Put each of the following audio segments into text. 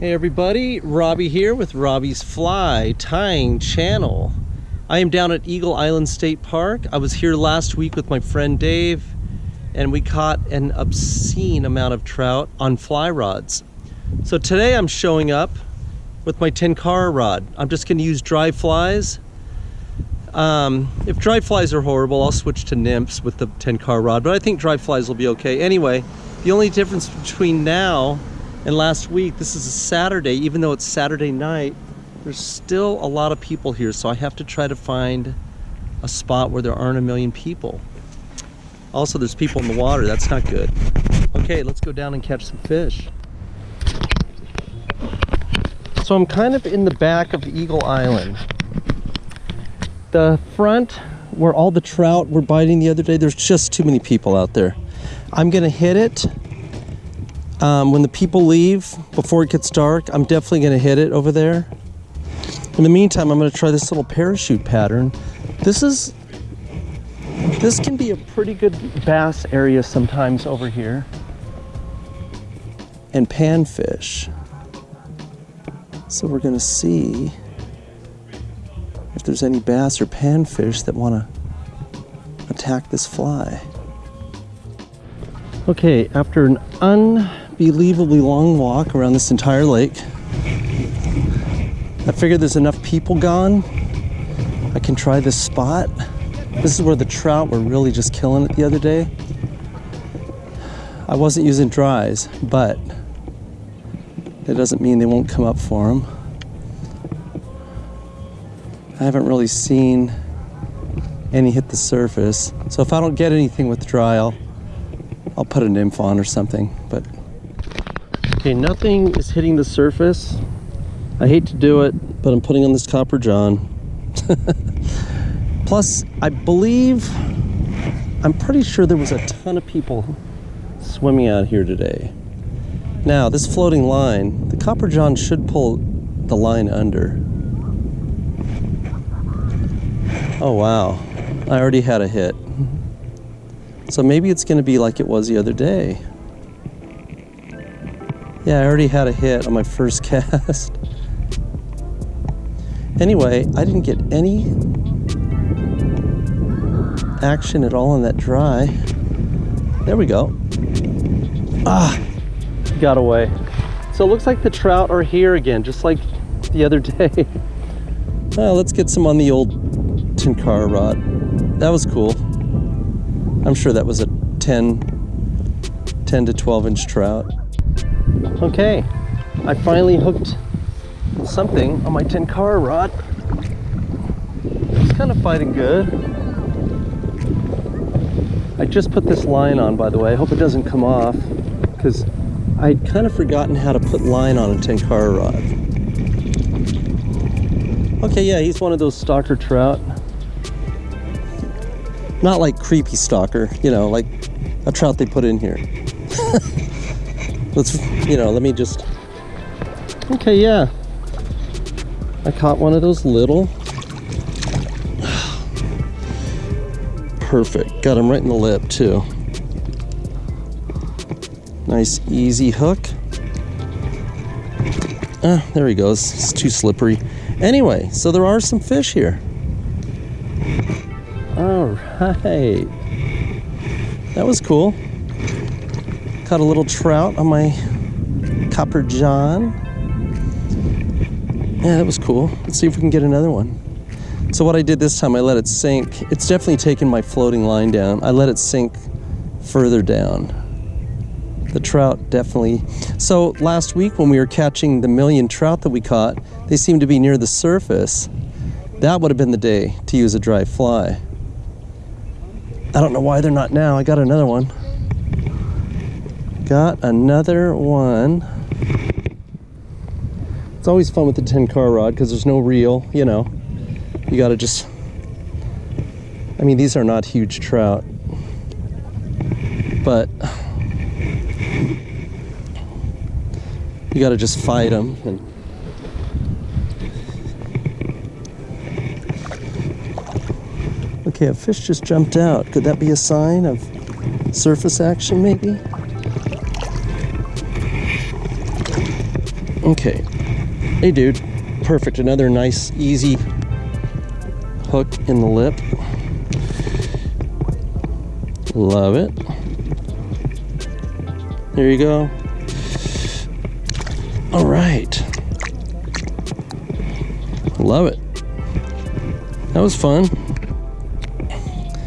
Hey everybody, Robbie here with Robbie's Fly Tying Channel. I am down at Eagle Island State Park. I was here last week with my friend Dave and we caught an obscene amount of trout on fly rods. So today I'm showing up with my Tenkara rod. I'm just gonna use dry flies. Um, if dry flies are horrible, I'll switch to nymphs with the Tenkara rod, but I think dry flies will be okay. Anyway, the only difference between now and last week, this is a Saturday, even though it's Saturday night, there's still a lot of people here, so I have to try to find a spot where there aren't a million people. Also, there's people in the water, that's not good. Okay, let's go down and catch some fish. So I'm kind of in the back of Eagle Island. The front, where all the trout were biting the other day, there's just too many people out there. I'm gonna hit it um, when the people leave, before it gets dark, I'm definitely gonna hit it over there. In the meantime, I'm gonna try this little parachute pattern. This is, this can be a pretty good bass area sometimes over here. And panfish. So we're gonna see if there's any bass or panfish that wanna attack this fly. Okay, after an un unbelievably long walk around this entire lake. I figured there's enough people gone. I can try this spot. This is where the trout were really just killing it the other day. I wasn't using dries, but that doesn't mean they won't come up for them. I haven't really seen any hit the surface. So if I don't get anything with dry, I'll, I'll put a nymph on or something, but Okay, nothing is hitting the surface. I hate to do it, but I'm putting on this Copper John. Plus, I believe, I'm pretty sure there was a ton of people swimming out here today. Now, this floating line, the Copper John should pull the line under. Oh, wow. I already had a hit. So maybe it's going to be like it was the other day. Yeah, I already had a hit on my first cast. anyway, I didn't get any action at all on that dry. There we go. Ah, got away. So it looks like the trout are here again, just like the other day. well, let's get some on the old Tenkara rod. That was cool. I'm sure that was a 10, 10 to 12 inch trout. Okay, I finally hooked something on my Tenkara rod. It's kind of fighting good. I just put this line on, by the way. I hope it doesn't come off because I'd kind of forgotten how to put line on a Tenkara rod. Okay, yeah, he's one of those stalker trout. Not like creepy stalker, you know, like a trout they put in here. let's you know let me just. Okay yeah. I caught one of those little. Perfect. Got him right in the lip too. Nice easy hook. Ah there he goes. It's too slippery. Anyway so there are some fish here. All right. That was cool Caught a little trout on my Copper John. Yeah, that was cool. Let's see if we can get another one. So what I did this time, I let it sink. It's definitely taken my floating line down. I let it sink further down. The trout definitely. So last week when we were catching the million trout that we caught, they seemed to be near the surface. That would have been the day to use a dry fly. I don't know why they're not now. I got another one got another one. It's always fun with the Tenkara rod because there's no reel, you know. You gotta just, I mean, these are not huge trout, but you gotta just fight them. And okay, a fish just jumped out. Could that be a sign of surface action maybe? Okay. Hey, dude. Perfect. Another nice, easy hook in the lip. Love it. There you go. All right. Love it. That was fun.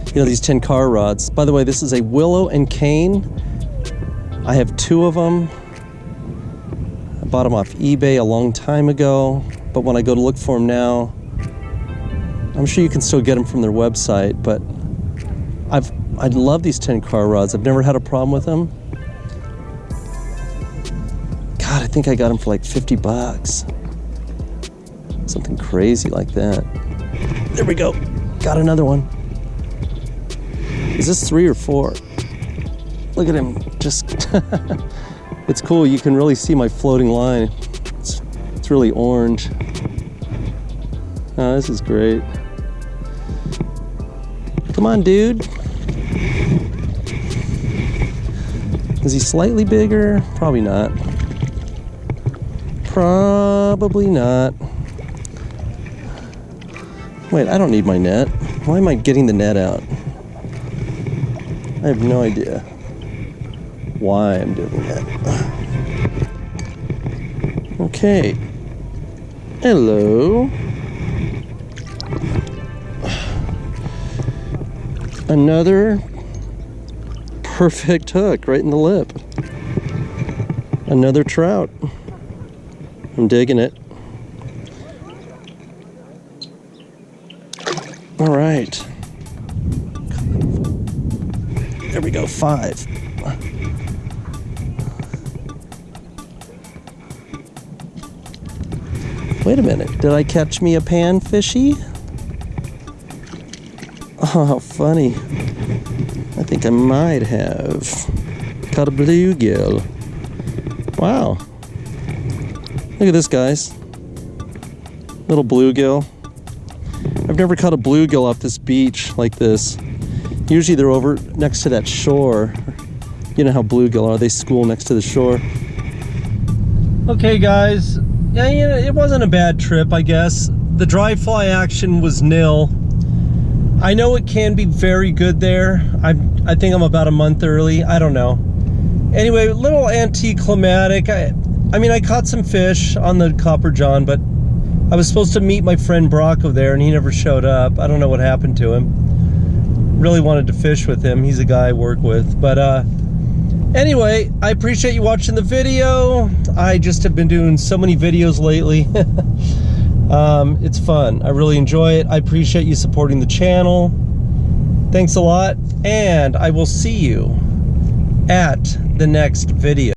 You know, these Tenkara rods. By the way, this is a willow and cane. I have two of them. I bought them off eBay a long time ago, but when I go to look for them now, I'm sure you can still get them from their website, but I've I love these Tenkara rods. I've never had a problem with them. God, I think I got them for like 50 bucks. Something crazy like that. There we go. Got another one. Is this three or four? Look at him. Just, it's cool. You can really see my floating line. It's, it's really orange. Oh, this is great. Come on, dude. Is he slightly bigger? Probably not. Probably not. Wait, I don't need my net. Why am I getting the net out? I have no idea why I'm doing that. Okay. Hello. Another perfect hook right in the lip. Another trout. I'm digging it. All right. There we go, five. Wait a minute, did I catch me a panfishy? Oh, how funny. I think I might have caught a bluegill. Wow. Look at this, guys. Little bluegill. I've never caught a bluegill off this beach like this. Usually they're over next to that shore. You know how bluegill are, they school next to the shore. Okay guys, yeah, you know, it wasn't a bad trip, I guess. The dry fly action was nil. I know it can be very good there. I I think I'm about a month early. I don't know. Anyway, little anticlimactic. I, I mean, I caught some fish on the Copper John, but I was supposed to meet my friend Brocco there, and he never showed up. I don't know what happened to him. Really wanted to fish with him. He's a guy I work with. But uh, anyway, I appreciate you watching the video. I just have been doing so many videos lately. Um, it's fun. I really enjoy it. I appreciate you supporting the channel. Thanks a lot, and I will see you at the next video.